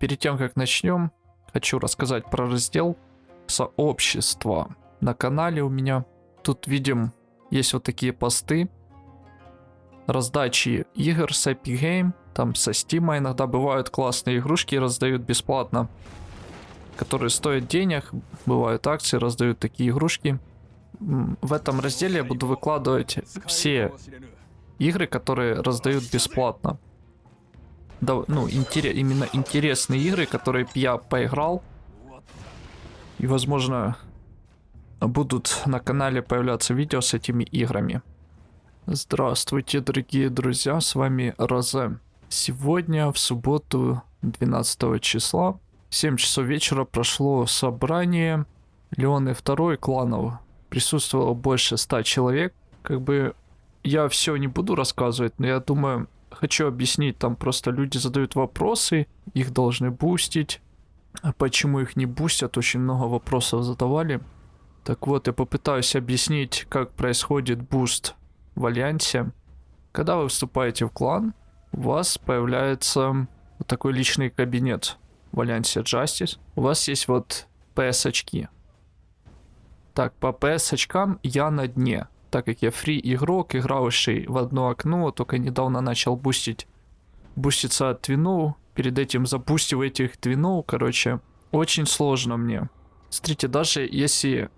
перед тем, как начнем, хочу рассказать про раздел сообщества на канале у меня. Тут видим, есть вот такие посты. Раздачи игр с Epic Game, там со Steam иногда бывают классные игрушки раздают бесплатно. Которые стоят денег, бывают акции, раздают такие игрушки. В этом разделе я буду выкладывать все игры, которые раздают бесплатно. Да, ну, интерес, именно интересные игры, которые я поиграл. И, возможно, будут на канале появляться видео с этими играми. Здравствуйте, дорогие друзья, с вами Розе. Сегодня, в субботу, 12 числа, 7 часов вечера прошло собрание Леоны 2 кланов. Присутствовало больше 100 человек. Как бы я все не буду рассказывать, но я думаю, хочу объяснить, там просто люди задают вопросы, их должны бустить. А почему их не бустят, очень много вопросов задавали. Так вот, я попытаюсь объяснить, как происходит буст в Альянсе. Когда вы вступаете в клан, у вас появляется вот такой личный кабинет в Альянсе Justice. У вас есть вот PS-очки. Так, по PS-очкам я на дне так как я фри игрок, игравший в одно окно, только недавно начал бустить, буститься от твину, перед этим запустил этих твинов, короче, очень сложно мне. Смотрите, даже если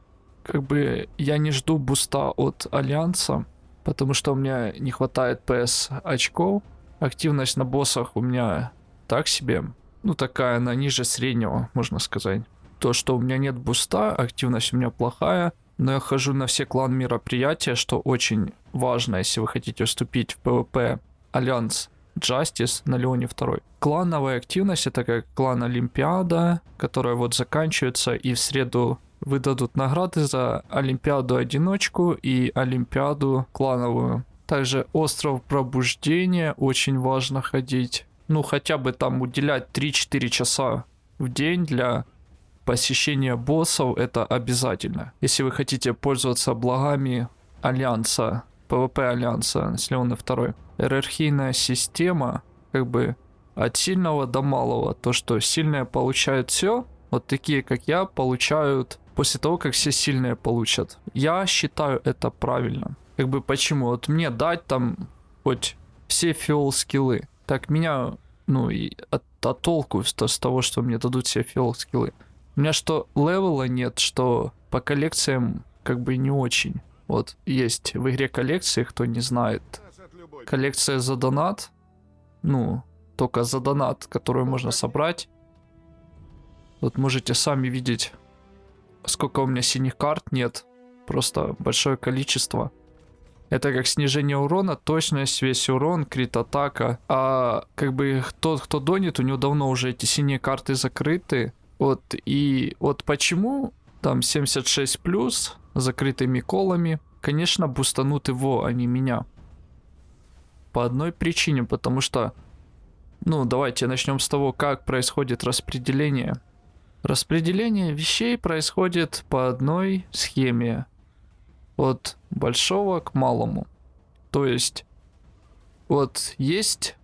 как бы я не жду буста от Альянса, потому что у меня не хватает PS очков, активность на боссах у меня так себе, ну такая, она ниже среднего, можно сказать. То, что у меня нет буста, активность у меня плохая, но я хожу на все клан мероприятия, что очень важно, если вы хотите вступить в PvP Альянс Justice на Леоне 2. Клановая активность это как клан Олимпиада, которая вот заканчивается и в среду выдадут награды за Олимпиаду одиночку и Олимпиаду клановую. Также остров пробуждения очень важно ходить. Ну хотя бы там уделять 3-4 часа в день для посещение боссов это обязательно. Если вы хотите пользоваться благами Альянса, ПВП Альянса, с Леоны второй. Иерархийная система, как бы от сильного до малого. То, что сильные получают все, вот такие, как я, получают после того, как все сильные получат. Я считаю это правильно. Как бы почему? Вот мне дать там хоть все фиол скиллы. Так меня, ну и от, от толку с, с того, что мне дадут все фиол скиллы. У меня что левела нет, что по коллекциям как бы не очень. Вот есть в игре коллекции, кто не знает. Коллекция за донат. Ну, только за донат, которую можно собрать. Вот можете сами видеть, сколько у меня синих карт нет. Просто большое количество. Это как снижение урона, точность, весь урон, крит атака. А как бы тот, кто донит, у него давно уже эти синие карты закрыты. Вот, и вот почему там 76 плюс закрытыми колами, конечно, бустанут его, а не меня. По одной причине, потому что, ну, давайте начнем с того, как происходит распределение. Распределение вещей происходит по одной схеме. От большого к малому. То есть, вот есть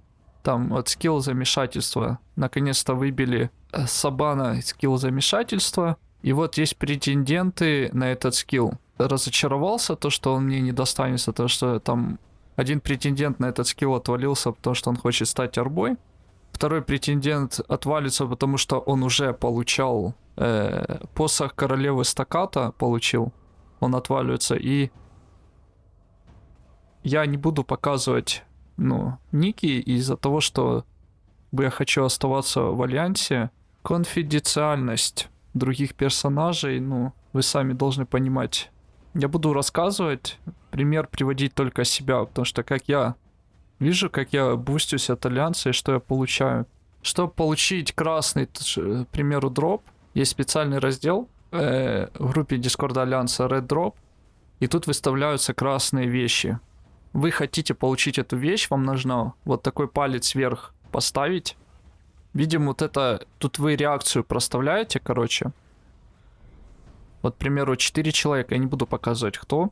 там вот скилл замешательства. Наконец-то выбили Сабана скилл замешательства. И вот есть претенденты на этот скилл. Разочаровался то, что он мне не достанется, то что там один претендент на этот скилл отвалился, потому что он хочет стать арбой. Второй претендент отвалится, потому что он уже получал э, посох королевы стаката, получил. Он отваливается. И я не буду показывать, ну, ники из-за того, что я хочу оставаться в альянсе Конфиденциальность других персонажей, ну, вы сами должны понимать. Я буду рассказывать, пример приводить только себя, потому что как я вижу, как я бустюсь от альянса и что я получаю. Чтобы получить красный, к примеру, дроп, есть специальный раздел э, в группе Discord Альянса Red Drop, и тут выставляются красные вещи. Вы хотите получить эту вещь, вам нужно вот такой палец вверх поставить, Видим вот это, тут вы реакцию проставляете, короче. Вот, к примеру, 4 человека, я не буду показывать кто.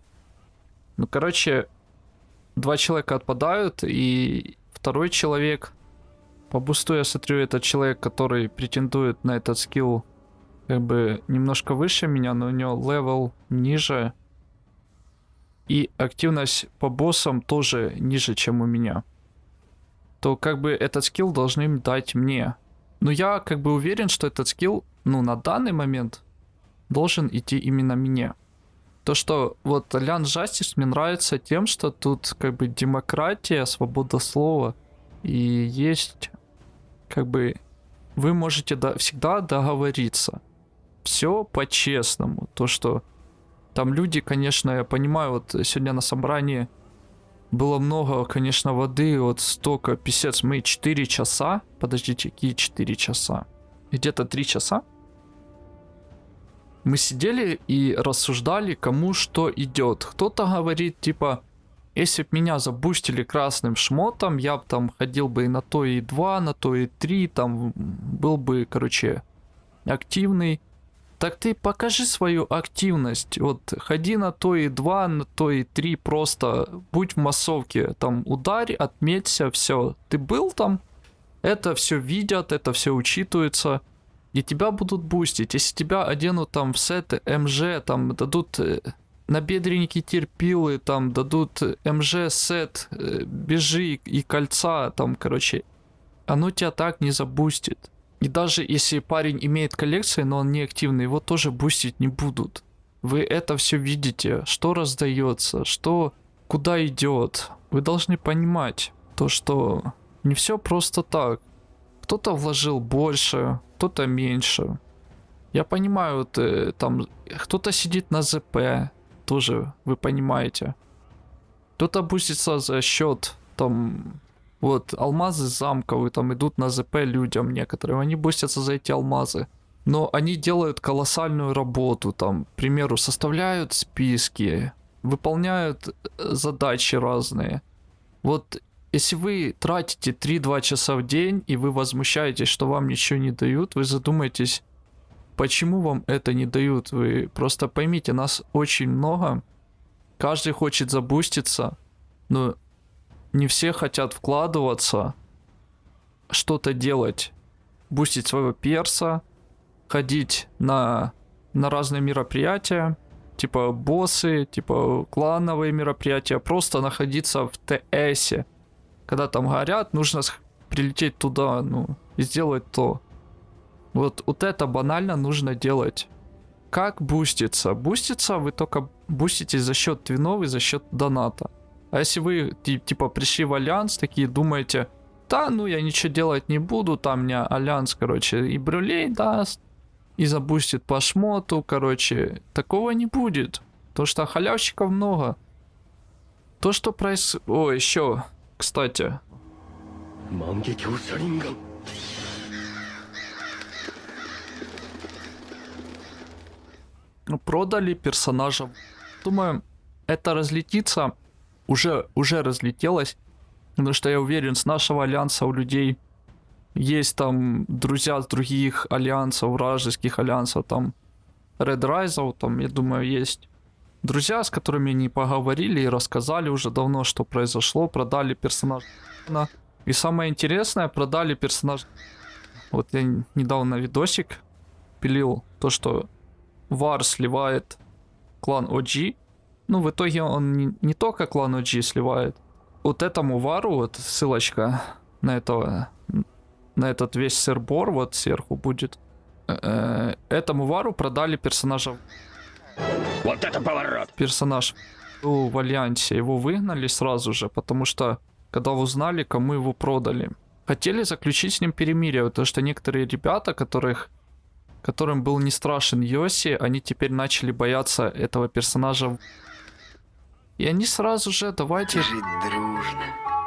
Ну, короче, два человека отпадают, и второй человек По бусту я смотрю, этот человек, который претендует на этот скилл, как бы немножко выше меня, но у него левел ниже. И активность по боссам тоже ниже, чем у меня. То как бы этот скилл должны дать мне. Но я как бы уверен, что этот скилл, ну, на данный момент должен идти именно мне. То, что вот Альянс Justice мне нравится тем, что тут как бы демократия, свобода слова и есть как бы вы можете до, всегда договориться. Все по-честному. То, что там люди, конечно, я понимаю, вот сегодня на собрании было много, конечно, воды, вот столько, писец, мы 4 часа, подождите, какие 4 часа? Где-то 3 часа мы сидели и рассуждали, кому что идет. Кто-то говорит, типа, если бы меня забустили красным шмотом, я бы там ходил бы и на то и 2, на то и 3, там был бы, короче, активный. Так ты покажи свою активность. Вот ходи на то и 2, на то и 3, просто будь в массовке. Там ударь, отметься, все. Ты был там, это все видят, это все учитывается и тебя будут бустить. Если тебя оденут там в сет МЖ, там дадут э, набедренники терпилы, там дадут МЖ сет, э, бежи и кольца, там, короче, оно тебя так не забустит. И даже если парень имеет коллекции, но он не активный, его тоже бустить не будут. Вы это все видите, что раздается, что куда идет. Вы должны понимать то, что не все просто так. Кто-то вложил больше, кто-то меньше. Я понимаю, э, там кто-то сидит на ЗП, тоже вы понимаете. Кто-то бустится за счет там вот алмазы замковые там идут на ЗП людям некоторым, они бустятся за эти алмазы. Но они делают колоссальную работу, там, к примеру, составляют списки, выполняют э, задачи разные. Вот если вы тратите 3-2 часа в день, и вы возмущаетесь, что вам ничего не дают, вы задумаетесь, почему вам это не дают. Вы просто поймите, нас очень много, каждый хочет забуститься, но не все хотят вкладываться, что-то делать, бустить своего перса, ходить на, на разные мероприятия, типа боссы, типа клановые мероприятия, просто находиться в ТСе когда там горят, нужно прилететь туда, ну, и сделать то. Вот, вот это банально нужно делать. Как буститься? Буститься вы только бустите за счет твинов и за счет доната. А если вы, типа, пришли в альянс, такие думаете, да, ну я ничего делать не буду, там мне альянс, короче, и брюлей даст, и забустит по шмоту, короче, такого не будет. То, что халявщиков много. То, что происходит... О, еще кстати. Ну, продали персонажа. Думаю, это разлетится. Уже, уже разлетелось. Потому что я уверен, с нашего альянса у людей есть там друзья с других альянсов, вражеских альянсов, там Red Rise, там, я думаю, есть друзья, с которыми они поговорили и рассказали уже давно, что произошло, продали персонаж. И самое интересное, продали персонаж. Вот я недавно видосик пилил, то что Вар сливает клан OG. Ну, в итоге он не, только клан OG сливает. Вот этому Вару, вот ссылочка на этого, на этот весь сербор вот сверху будет. Э -э этому Вару продали персонажа вот это поворот! Персонаж в Альянсе, его выгнали сразу же, потому что, когда узнали, кому его продали. Хотели заключить с ним перемирие, потому что некоторые ребята, которых, которым был не страшен Йоси, они теперь начали бояться этого персонажа. И они сразу же, давайте...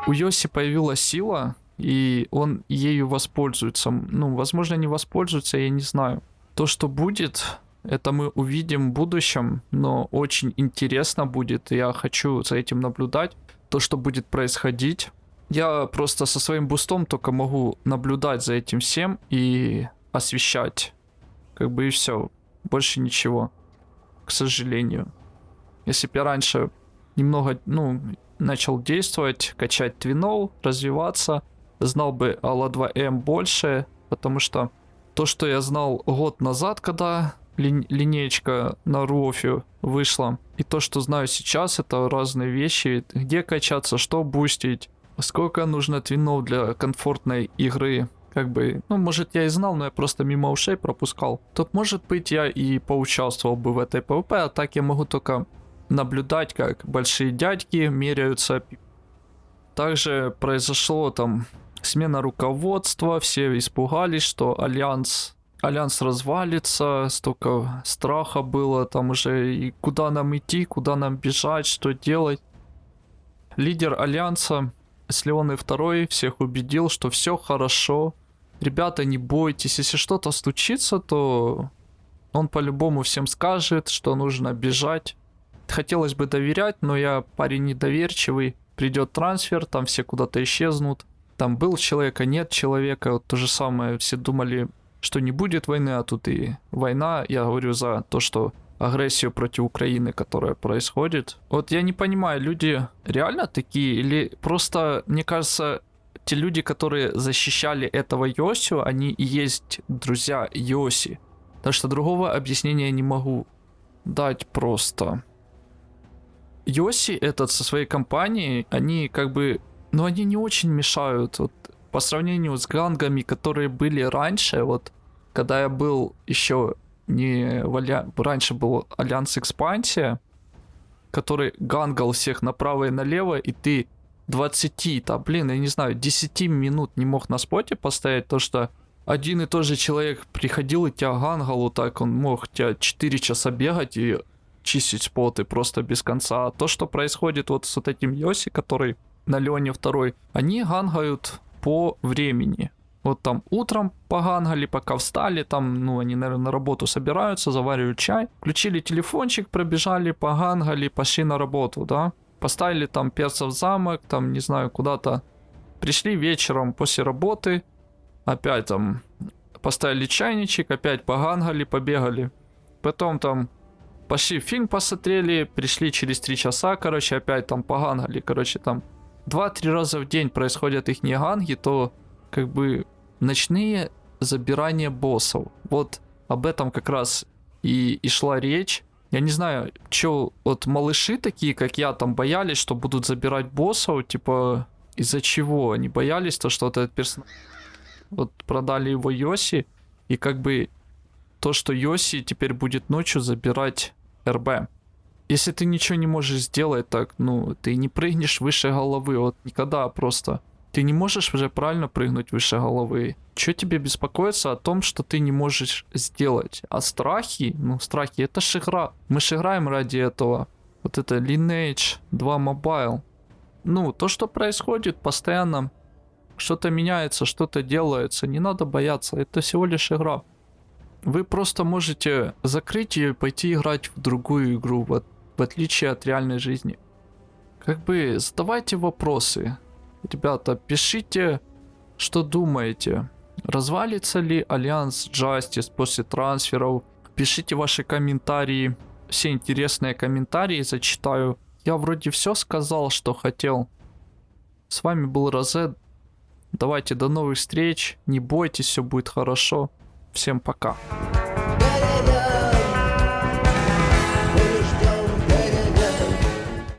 У Йоси появилась сила, и он ею воспользуется. Ну, возможно, не воспользуется, я не знаю. То, что будет, это мы увидим в будущем, но очень интересно будет. Я хочу за этим наблюдать. То, что будет происходить. Я просто со своим бустом только могу наблюдать за этим всем и освещать. Как бы и все. Больше ничего. К сожалению. Если бы я раньше немного, ну, начал действовать, качать твинол, развиваться, знал бы о Л2М больше, потому что то, что я знал год назад, когда лин- линеечка на Руофе вышла, и то, что знаю сейчас, это разные вещи. Где качаться, что бустить, сколько нужно твинов для комфортной игры. Как бы, ну, может, я и знал, но я просто мимо ушей пропускал. Тут, может быть, я и поучаствовал бы в этой ПВП, а так я могу только наблюдать, как большие дядьки меряются. Также произошло там смена руководства, все испугались, что Альянс Альянс развалится, столько страха было, там уже и куда нам идти, куда нам бежать, что делать. Лидер Альянса, с Леоны второй, всех убедил, что все хорошо. Ребята, не бойтесь, если что-то случится, то он по-любому всем скажет, что нужно бежать. Хотелось бы доверять, но я парень недоверчивый. Придет трансфер, там все куда-то исчезнут. Там был человека, нет человека. Вот то же самое. Все думали, что не будет войны, а тут и война. Я говорю за то, что агрессию против Украины, которая происходит. Вот я не понимаю, люди реально такие или просто, мне кажется, те люди, которые защищали этого Йосю, они и есть друзья Йоси. Так что другого объяснения не могу дать просто. Йоси этот со своей компанией, они как бы, ну они не очень мешают. Вот по сравнению с гангами, которые были раньше, вот когда я был еще не в Алья... раньше был Альянс Экспансия, который гангал всех направо и налево, и ты 20, да, блин, я не знаю, 10 минут не мог на споте постоять, то что один и тот же человек приходил и тебя гангал вот так, он мог тебя 4 часа бегать и чистить споты просто без конца. То, что происходит вот с вот этим Йоси, который на Леоне второй, они гангают по времени. Вот там утром погангали, пока встали, там, ну, они, наверное, на работу собираются, заваривают чай, включили телефончик, пробежали, погангали, пошли на работу, да. Поставили там перца в замок, там, не знаю, куда-то. Пришли вечером после работы, опять там поставили чайничек, опять погангали, побегали. Потом там пошли фильм посмотрели, пришли через три часа, короче, опять там погангали, короче, там два-три раза в день происходят их ганги, то как бы ночные забирания боссов. Вот об этом как раз и, и шла речь. Я не знаю, что вот малыши такие, как я, там боялись, что будут забирать боссов, типа из-за чего? Они боялись то, что вот этот персонаж... Вот продали его Йоси, и как бы то, что Йоси теперь будет ночью забирать РБ. Если ты ничего не можешь сделать так, ну, ты не прыгнешь выше головы, вот никогда просто. Ты не можешь уже правильно прыгнуть выше головы. Что тебе беспокоиться о том, что ты не можешь сделать? А страхи, ну, страхи, это ж игра. Мы же играем ради этого. Вот это Lineage 2 Mobile. Ну, то, что происходит постоянно, что-то меняется, что-то делается, не надо бояться, это всего лишь игра. Вы просто можете закрыть ее и пойти играть в другую игру, в, в отличие от реальной жизни. Как бы задавайте вопросы, Ребята, пишите, что думаете. Развалится ли Альянс Justice после трансферов? Пишите ваши комментарии. Все интересные комментарии зачитаю. Я вроде все сказал, что хотел. С вами был Розет. Давайте до новых встреч. Не бойтесь, все будет хорошо. Всем пока.